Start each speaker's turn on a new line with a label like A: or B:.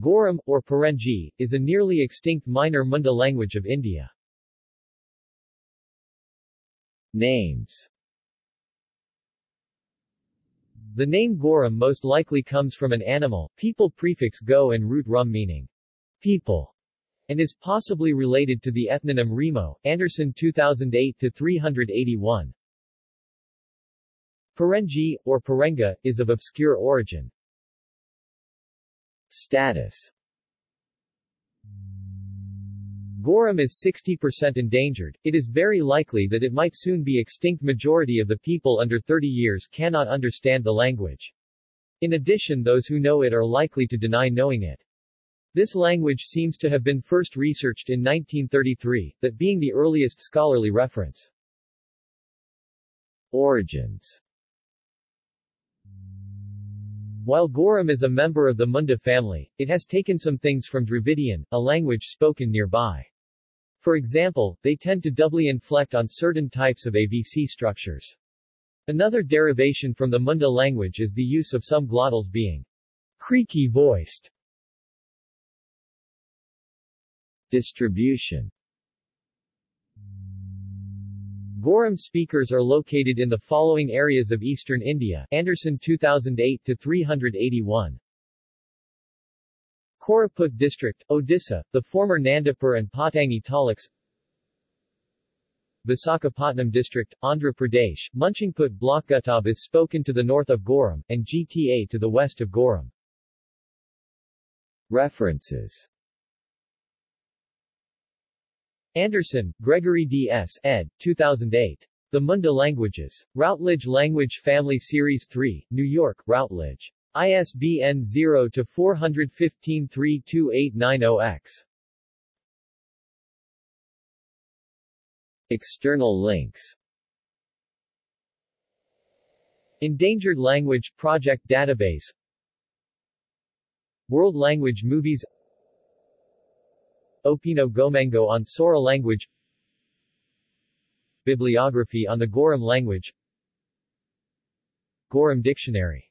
A: Gorum, or Parengi, is a nearly extinct minor Munda language of India. Names The name Gorum most likely comes from an animal, people prefix go and root rum meaning people, and is possibly related to the ethnonym Remo, Anderson 2008-381. Parengi, or Parenga, is of obscure origin. Status Gorum is 60% endangered. It is very likely that it might soon be extinct majority of the people under 30 years cannot understand the language. In addition those who know it are likely to deny knowing it. This language seems to have been first researched in 1933, that being the earliest scholarly reference. Origins while Gorum is a member of the Munda family, it has taken some things from Dravidian, a language spoken nearby. For example, they tend to doubly inflect on certain types of AVC structures. Another derivation from the Munda language is the use of some glottals being creaky voiced. Distribution Gorum speakers are located in the following areas of eastern India Anderson 2008 to 381. Koraput district, Odisha, the former Nandapur and Pottangi taluks Visakhapatnam district, Andhra Pradesh, Munchingput block Gutob is spoken to the north of Gorum, and GTA to the west of Gorum. References Anderson, Gregory D. S. ed. 2008. The Munda Languages. Routledge Language Family Series 3, New York, Routledge. ISBN 0-415-32890-X. External links Endangered Language Project Database World Language Movies Opino Gomango on Sora language. Bibliography on the Gorum language. Gorum Dictionary